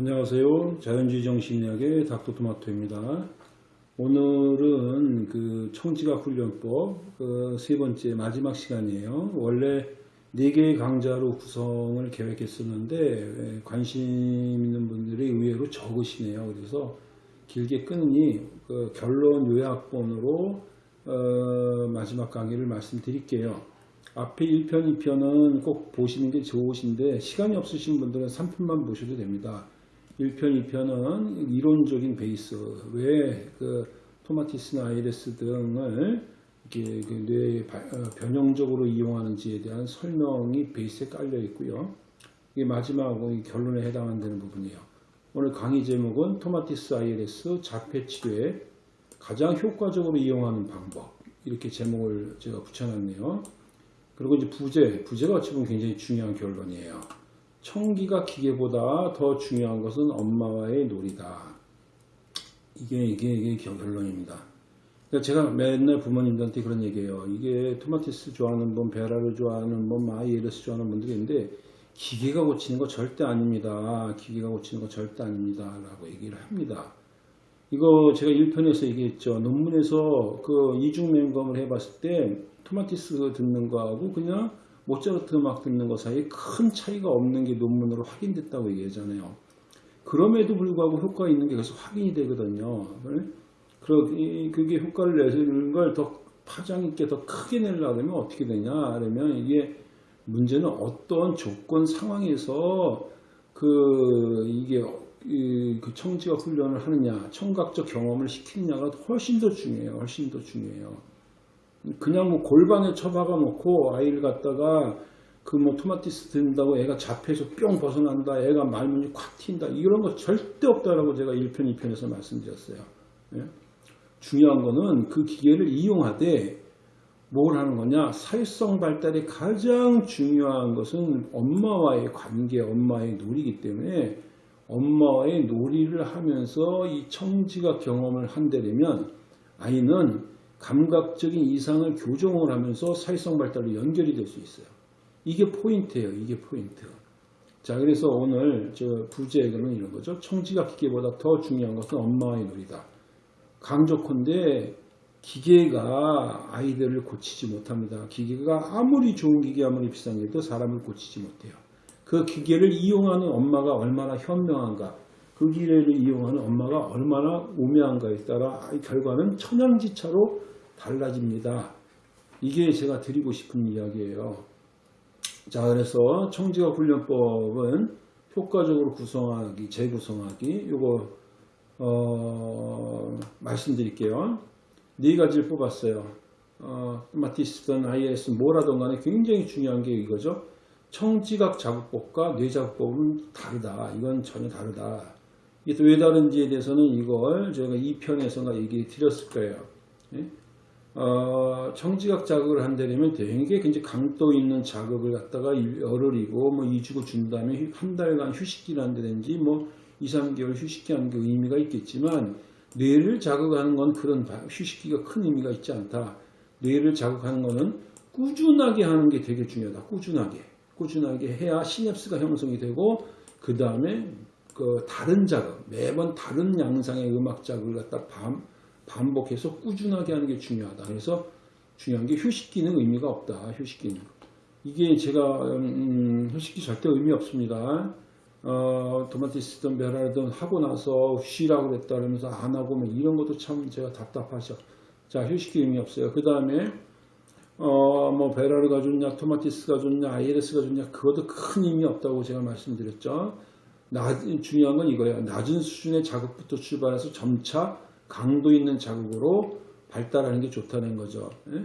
안녕하세요. 자연주의 정신의학의 닥터토마토입니다. 오늘은 그 청지각 훈련법 그 세 번째 마지막 시간이에요. 원래 네 개의 강좌로 구성을 계획했었는데 예, 관심 있는 분들이 의외로 적으시네요. 그래서 길게 끊으니 그 결론 요약본으로 어, 마지막 강의를 말씀드릴게요. 앞에 1편, 2편은 꼭 보시는 게 좋으신데 시간이 없으신 분들은 3편만 보셔도 됩니다. 1편, 2편은 이론적인 베이스, 왜 그 토마티스나 아이레스 등을 이렇게 바- 어, 변형적으로 이용하는지에 대한 설명이 베이스에 깔려 있고요. 이게 마지막 이 결론에 해당하는 부분이에요. 오늘 강의 제목은 토마티스 아이레스 자폐 치료에 가장 효과적으로 이용하는 방법 이렇게 제목을 제가 붙여놨네요. 그리고 이제 부제, 부제가 어찌 보면 굉장히 중요한 결론이에요. 청기가 기계보다 더 중요한 것은 엄마와의 놀이다. 이게 이게 이게 결론입니다. 그러니까 제가 맨날 부모님들한테 그런 얘기해요. 이게 토마티스 좋아하는 분, 베라를 좋아하는 분, 마이에르스 좋아하는 분들이 있는데 기계가 고치는 거 절대 아닙니다. 기계가 고치는 거 절대 아닙니다. 라고 얘기를 합니다. 이거 제가 1편에서 얘기했죠. 논문에서 그 이중 맹검을 해봤을 때 토마티스 듣는 거하고 그냥 모차르트 음악 듣는 거 사이에 큰 차이가 없는 게 논문으로 확인됐다고 얘기하잖아요. 그럼에도 불구하고 효과 있는 게 계속 확인이 되거든요. 이- 그게 효과를 내는 걸 더 파장 있게 더 크게 내려면 어떻게 되냐? 그러면 이게 문제는 어떤 조건 상황에서 그 이게 이- 그 청지가 훈련을 하느냐, 청각적 경험을 시키느냐가 훨씬 더 중요해요. 훨씬 더 중요해요. 그냥 뭐 골반에 처박아 놓고 아이를 갖다가 그 뭐 토마티스 든다고 애가 잡혀서 뿅 벗어난다, 애가 말문이 콱 튄다, 이런 거 절대 없다라고 제가 1편, 2편에서 말씀드렸어요. 예? 중요한 거는 그 기계를 이용하되 뭘 하는 거냐? 사회성 발달에 가장 중요한 것은 엄마와의 관계, 엄마의 놀이기 때문에 엄마와의 놀이를 하면서 이 청지각 경험을 한다면 아이는 감각적인 이상을 교정을 하면서 사회성 발달로 연결이 될 수 있어요. 이게 포인트예요. 이게 포인트. 자, 그래서 오늘 저 부제에는 이런 거죠. 청지각 기계보다 더 중요한 것은 엄마와의 놀이다. 강조컨대 기계가 아이들을 고치지 못합니다. 기계가 아무리 좋은 기계 아무리 비싼 게도 사람을 고치지 못해요. 그 기계를 이용하는 엄마가 얼마나 현명한가, 그 기계를 이용하는 엄마가 얼마나 우매한가에 따라 이 결과는 천양지차로 달라집니다. 이게 제가 드리고 싶은 이야기예요. 자, 그래서 청지각 훈련법은 효과적으로 구성하기, 재구성하기, 요거 어, 말씀드릴게요. 네 가지를 뽑았어요. 어, 마티스든 IS 뭐라든 간에 굉장히 중요한 게 이거죠. 청지각 자극법과 뇌자극법은 다르다. 이건 전혀 다르다. 이게 또 왜 다른지에 대해서는 이걸 제가 2편에서가 얘기 드렸을 거예요. 예? 어, 청지각 자극을 한다면 되게 굉장히 강도 있는 자극을 갖다가 열흘이고 뭐 2주고 준 다음에 한 달간 휴식기를 한다든지 뭐 2, 3개월 휴식기 하는 게 의미가 있겠지만 뇌를 자극하는 건 그런 바- 휴식기가 큰 의미가 있지 않다. 뇌를 자극하는 거는 꾸준하게 하는 게 되게 중요하다. 꾸준하게. 꾸준하게 해야 시냅스가 형성이 되고 그 다음에 그 다른 자극, 매번 다른 양상의 음악 자극을 갖다 반, 반복해서 꾸준하게 하는 게 중요하다. 그래서 중요한 게 휴식기는 의미가 없다. 휴식기는. 이게 제가 음, 휴식기 절대 의미 없습니다. 어, 토마티스든 베라든 하고 나서 쉬라고 그랬다 그러면서 안 하고 뭐 이런 것도 참 제가 답답하죠. 자, 휴식기 의미 없어요. 그 다음에 어, 뭐 베라르가 좋냐, 토마티스가 좋냐, 아이레스가 좋냐, 그것도 큰 의미 없다고 제가 말씀드렸죠. 낮, 중요한 건 이거예요. 낮은 수준의 자극부터 출발해서 점차 강도 있는 자극으로 발달하는 게 좋다는 거죠. 예?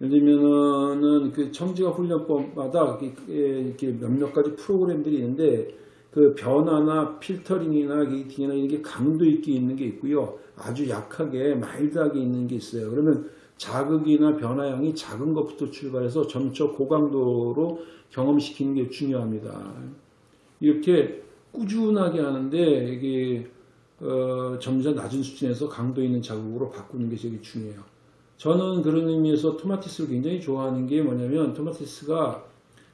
예를 들면은 그 청지각 훈련법마다 이렇게, 몇몇 가지 프로그램들이 있는데 그 변화나 필터링이나 게이팅이나 이게 강도 있게 있는 게 있고요. 아주 약하게 마일드하게 있는 게 있어요. 그러면 자극이나 변화량이 작은 것부터 출발해서 점차 고강도로 경험시키는 게 중요합니다. 이렇게 꾸준하게 하는데 이게 어, 점점 낮은 수준에서 강도 있는 자극으로 바꾸는 게 되게 중요해요. 저는 그런 의미에서 토마티스를 굉장히 좋아하는 게 뭐냐면 토마티스가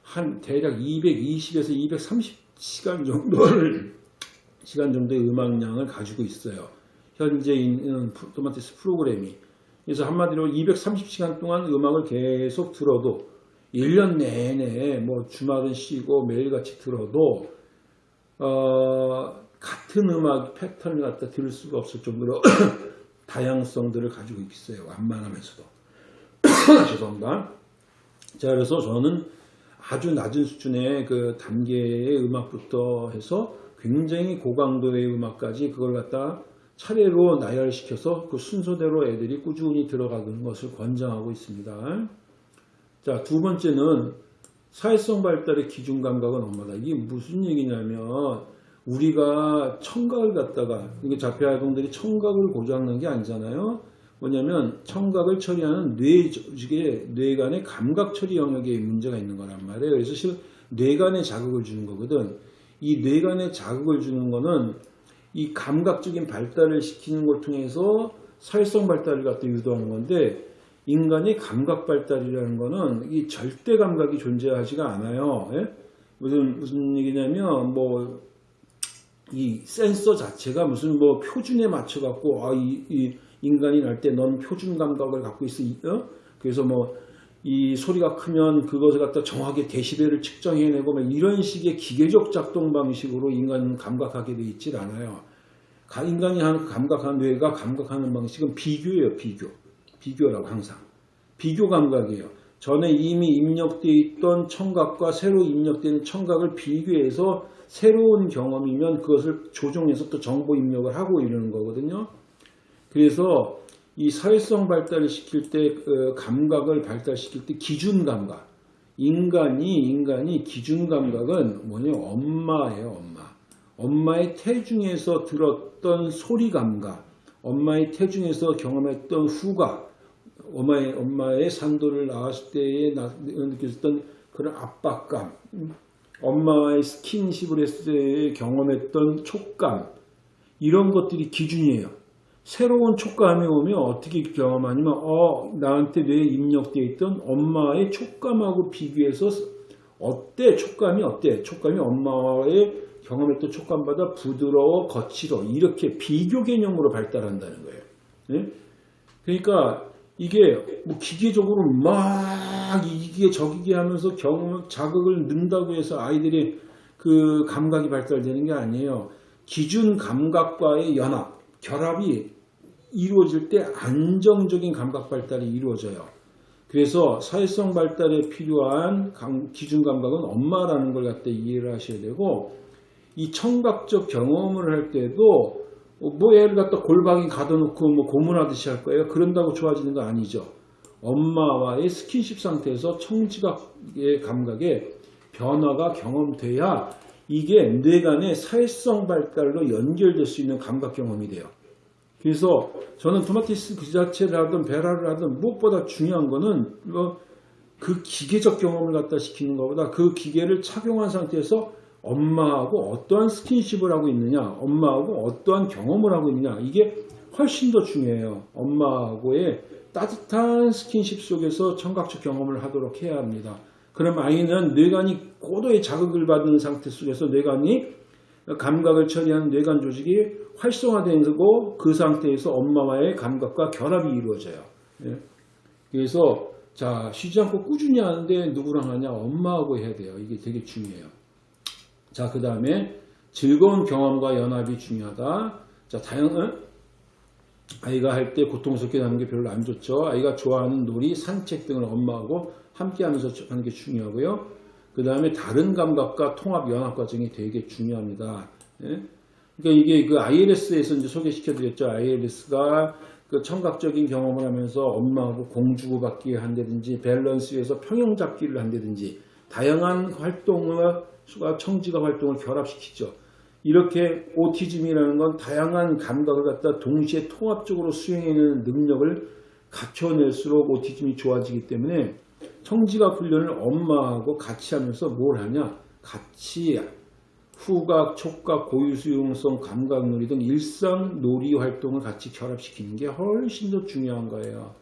한 대략 220에서 230시간 정도를 시간 정도의 음악량을 가지고 있어요. 현재 있는 프- 토마티스 프로그램이. 그래서 한마디로 230시간 동안 음악을 계속 들어도 1년 내내 뭐 주말은 쉬고 매일같이 들어도 어, 같은 음악 패턴을 갖다 들을 수가 없을 정도로 다양성들을 가지고 있어요. 완만하면서도. 죄송합니다. 자, 그래서 저는 아주 낮은 수준의 그 단계의 음악부터 해서 굉장히 고강도의 음악까지 그걸 갖다 차례로 나열시켜서 그 순서대로 애들이 꾸준히 들어가는 것을 권장하고 있습니다. 자, 두 번째는 사회성 발달의 기준 감각은 엄마다. 이게 무슨 얘기냐면 우리가 청각을 갖다가 이게 자폐 아동들이 청각을 고장난 게 아니잖아요. 뭐냐면 청각을 처리하는 뇌 조직의 뇌간의 감각 처리 영역에 문제가 있는 거란 말이에요. 그래서 실 뇌간에 자극을 주는 거거든. 이 뇌간에 자극을 주는 거는 이 감각적인 발달을 시키는 걸 통해서 사회성 발달을 갖다 유도하는 건데 인간의 감각 발달이라는 거는 이 절대 감각이 존재하지가 않아요. 예? 무슨 무슨 얘기냐면 뭐 이 센서 자체가 무슨 뭐 표준에 맞춰 갖고 아, 이, 이 인간이 날 때 넌 표준 감각을 갖고 있어. 어? 그래서 뭐 이 소리가 크면 그것을 갖다 정확하게 데시벨을 측정해내고 막 이런 식의 기계적 작동 방식으로 인간은 감각하게 돼 있질 않아요. 가- 인간이 하는 감각하는 뇌가 감각하는 방식은 비교예요, 비교. 비교라고 항상. 비교 감각이에요. 전에 이미 입력되어 있던 청각과 새로 입력되는 청각을 비교해서 새로운 경험이면 그것을 조정해서 또 정보 입력을 하고 이러는 거거든요. 그래서 이 사회성 발달을 시킬 때 어, 감각을 발달시킬 때 기준 감각. 인간이 인간이 기준 감각은 뭐냐 엄마예요, 엄마. 엄마의 태중에서 들었던 소리 감각, 엄마의 태중에서 경험했던 후각, 엄마의 엄마의 산도를 낳았을 때에 나- 느꼈던 그런 압박감, 음, 엄마와의 스킨십을 했을 때 경험했던 촉감, 이런 것들이 기준이에요. 새로운 촉감이 오면 어떻게 경험하냐면 어 나한테 뇌에 입력되어 있던 엄마의 촉감하고 비교해서 어때 촉감이 어때 촉감이 엄마의 경험했던 촉감보다 부드러워 거칠어 이렇게 비교 개념으로 발달한다는 거예요. 네? 그러니까 이게 뭐 기계적으로 막 이게 저기게 하면서 경험 자극을 넣는다고 해서 아이들이 그 감각이 발달되는 게 아니에요. 기준 감각과의 연합, 결합이 이루어질 때 안정적인 감각 발달이 이루어져요. 그래서 사회성 발달에 필요한 감- 기준 감각은 엄마라는 걸 갖다 이해를 하셔야 되고 이 청각적 경험을 할 때도 뭐 애를 갖다 골방에 가둬놓고 뭐 고문하듯이 할 거예요. 그런다고 좋아지는 거 아니죠. 엄마와의 스킨십 상태에서 청지각의 감각에 변화가 경험돼야 이게 뇌간의 사회성 발달로 연결될 수 있는 감각 경험이 돼요. 그래서 저는 토마티스 그 자체를 하든 베라를 하든 무엇보다 중요한 거는 뭐 그 기계적 경험을 갖다 시키는 것보다 그 기계를 착용한 상태에서 엄마하고 어떠한 스킨십을 하고 있느냐, 엄마하고 어떠한 경험을 하고 있느냐, 이게 훨씬 더 중요해요. 엄마하고의 따뜻한 스킨십 속에서 청각적 경험을 하도록 해야 합니다. 그럼 아이는 뇌관이 고도의 자극을 받는 상태 속에서 뇌관이 감각을 처리하는 뇌관 조직이 활성화되고 그 상태에서 엄마와의 감각과 결합이 이루어져요. 예. 그래서 자 쉬지 않고 꾸준히 하는데 누구랑 하냐 엄마하고 해야 돼요. 이게 되게 중요해요. 자 그 다음에 즐거운 경험과 연합이 중요하다. 자 다양한 아이가 할 때 고통스럽게 하는 게 별로 안 좋죠. 아이가 좋아하는 놀이, 산책 등을 엄마하고 함께 하면서 하는 게 중요하고요. 그 다음에 다른 감각과 통합 연합 과정이 되게 중요합니다. 예? 그러니까 이게 그 ILS에서 이제 소개시켜 드렸죠. ILS가 그 청각적인 경험을 하면서 엄마하고 공주고 받기 한다든지 밸런스에서 평형 잡기를 한다든지 다양한 활동 과 청지각 활동을 결합시키죠. 이렇게 오티즘이라는 건 다양한 감각을 갖다 동시에 통합적으로 수행해내는 능력을 갖춰낼수록 오티즘이 좋아지기 때문에 청지각 훈련을 엄마하고 같이 하면서 뭘 하냐? 같이 후각, 촉각, 고유수용성, 감각놀이 등 일상 놀이 활동을 같이 결합시키는 게 훨씬 더 중요한 거예요.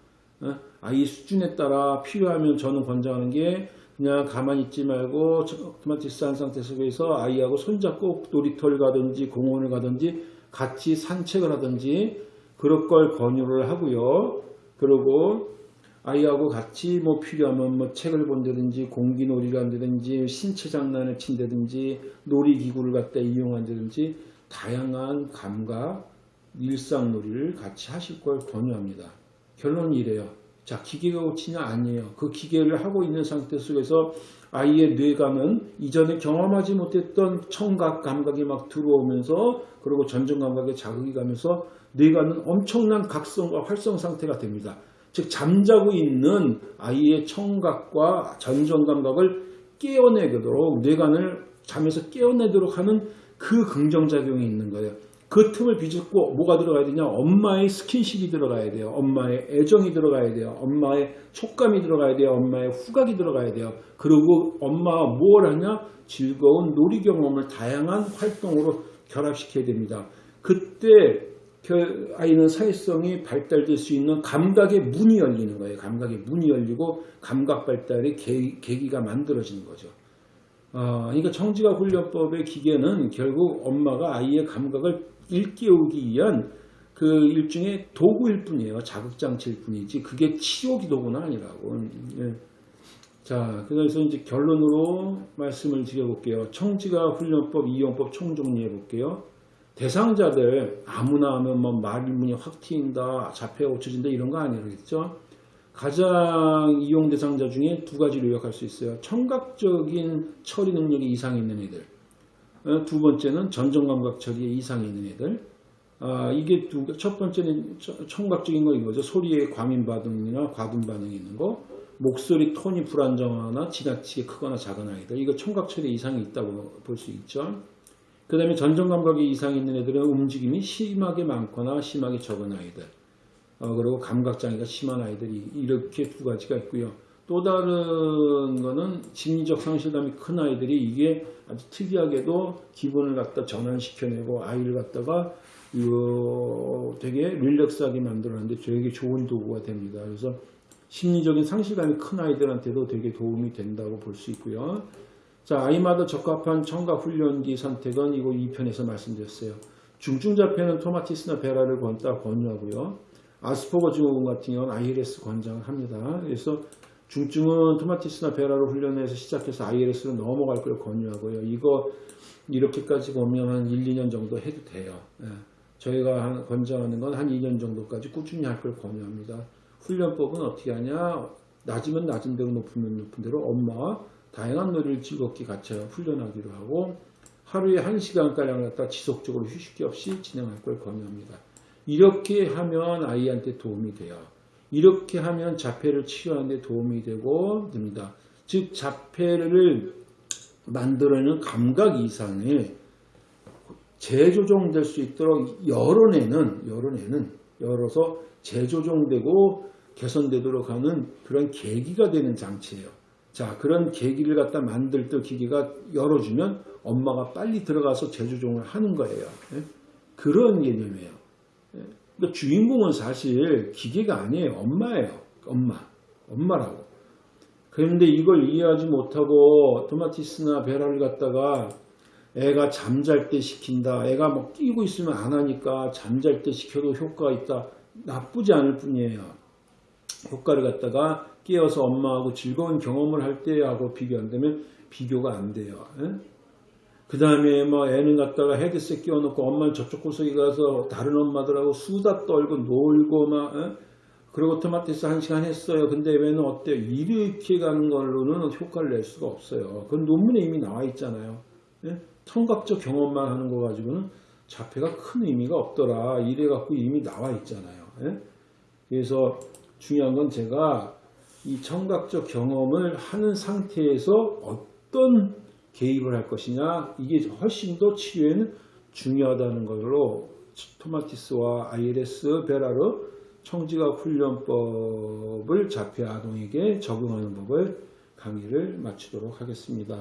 어? 아이 수준에 따라 필요하면 저는 권장하는 게 그냥 가만히 있지 말고 토마티스 한 상태 속에서 아이하고 손잡고 놀이터를 가든지 공원을 가든지 같이 산책을 하든지 그럴 걸 권유를 하고요. 그리고 아이하고 같이 뭐 필요하면 뭐 책을 본다든지 공기놀이를 한다든지 신체 장난을 친다든지 놀이기구를 갖다 이용한다든지 다양한 감각, 일상놀이를 같이 하실 걸 권유합니다. 결론이 이래요. 자, 기계가 고치냐? 아니에요. 그 기계를 하고 있는 상태 속에서 아이의 뇌감은 이전에 경험하지 못했던 청각 감각이 막 들어오면서 그리고 전정 감각에 자극이 가면서 뇌가는 엄청난 각성과 활성 상태가 됩니다. 즉 잠자고 있는 아이의 청각과 전정 감각을 깨어내도록 뇌관을 잠에서 깨어내도록 하는 그 긍정작용이 있는 거예요. 그 틈을 비집고 뭐가 들어가야 되냐? 엄마의 스킨십이 들어가야 돼요. 엄마의 애정이 들어가야 돼요. 엄마의 촉감이 들어가야 돼요. 엄마의 후각이 들어가야 돼요. 그리고 엄마가 뭘 하냐? 즐거운 놀이 경험을 다양한 활동으로 결합시켜야 됩니다. 그때 그 아이는 사회성이 발달될 수 있는 감각의 문이 열리는 거예요. 감각의 문이 열리고 감각 발달의 계기, 가 만들어지는 거죠. 아, 그러니까 청지가 훈련법의 기계는 결국 엄마가 아이의 감각을 일깨우기 위한 그 일종의 도구일 뿐이에요. 자극장치일 뿐이지 그게 치료 기 도구는 아니라고. 예. 자, 그래서 이제 결론으로 말씀을 드려볼게요. 청지가 훈련법, 이용법 총 정리해 볼게요. 대상자들 아무나 하면 뭐 말문이 확 트인다, 자폐가 고쳐진다 이런 거 아니겠죠? 가장 이용 대상자 중에 두 가지로 요약할 수 있어요. 청각적인 처리 능력이 이상이 있는 애들. 어, 두 번째는 전정감각 처리에 이상이 있는 애들. 아, 이게 두, 첫 번째는 청각적인 거 이거죠. 소리에 과민 반응이나 과분 반응이 있는 거. 목소리 톤이 불안정하거나 지나치게 크거나 작은 아이들. 이거 청각 처리에 이상이 있다고 볼 수 있죠. 그 다음에 전정감각에 이상이 있는 애들은 움직임이 심하게 많거나 심하게 적은 아이들. 어, 그리고 감각장애가 심한 아이들이 이렇게 두 가지가 있고요. 또 다른 거는 심리적 상실감이 큰 아이들이 이게 아주 특이하게도 기분을 갖다 전환시켜내고 아이를 갖다가 이거 되게 릴렉스하게 만들어내는데 되게 좋은 도구가 됩니다. 그래서 심리적인 상실감이 큰 아이들한테도 되게 도움이 된다고 볼 수 있고요. 자, 아이마다 적합한 청각 훈련기 선택은 이거 2편에서 말씀드렸어요. 중증자폐는 토마티스나 베라를 권따 권유하고요. 아스퍼거 증후군 같은 경우는 ILS 권장을 합니다. 그래서 중증은 토마티스나 베라로 훈련해서 시작해서 ILS로 넘어갈 걸 권유하고요. 이거 이렇게까지 보면 한 1, 2년 정도 해도 돼요. 예. 저희가 권장하는 건 한 2년 정도까지 꾸준히 할 걸 권유합니다. 훈련법은 어떻게 하냐? 낮으면 낮은 대로 높으면 높은 대로 엄마와 다양한 놀이를 즐겁게 같이 훈련하기로 하고 하루에 1시간가량 갖다 지속적으로 휴식기 없이 진행할 걸 권유합니다. 이렇게 하면 아이한테 도움이 돼요. 이렇게 하면 자폐를 치료하는 데 도움이 되고 됩니다. 즉 자폐를 만들어내는 감각 이상에 재조정될 수 있도록 열어내는 열어내는 열어서 재조정되고 개선되도록 하는 그런 계기가 되는 장치예요. 자 그런 계기를 갖다 만들 때 기계가 열어주면 엄마가 빨리 들어가서 재조정을 하는 거예요. 예? 그런 개념이에요. 그러니까 주인공은 사실 기계가 아니에요. 엄마예요. 엄마. 엄마라고. 그런데 이걸 이해하지 못하고 토마티스나 베라를 갖다가 애가 잠잘 때 시킨다. 애가 뭐 끼고 있으면 안 하니까 잠잘 때 시켜도 효과가 있다. 나쁘지 않을 뿐이에요. 효과를 갖다가 깨어서 엄마하고 즐거운 경험을 할 때하고 비교한다면 비교가 안 돼요. 에? 그 다음에 뭐 애는 갖다가 헤드셋 끼워놓고 엄마는 저쪽 구석에 가서 다른 엄마들하고 수다 떨고 놀고 막 에? 그리고 토마티스 한 시간 했어요. 근데 애는 어때요? 이렇게 가는 걸로는 효과를 낼 수가 없어요. 그건 논문에 이미 나와 있잖아요. 예? 청각적 경험만 하는 거 가지고는 자폐가 큰 의미가 없더라. 이래 갖고 이미 나와 있잖아요. 예? 그래서 중요한 건 제가 이 청각적 경험을 하는 상태에서 어떤 개입을 할 것이냐 이게 훨씬 더 치료에는 중요하다는 걸로 토마티스와 ILS 베라르 청지각 훈련법을 자폐 아동에게 적용하는 법을 강의를 마치도록 하겠습니다.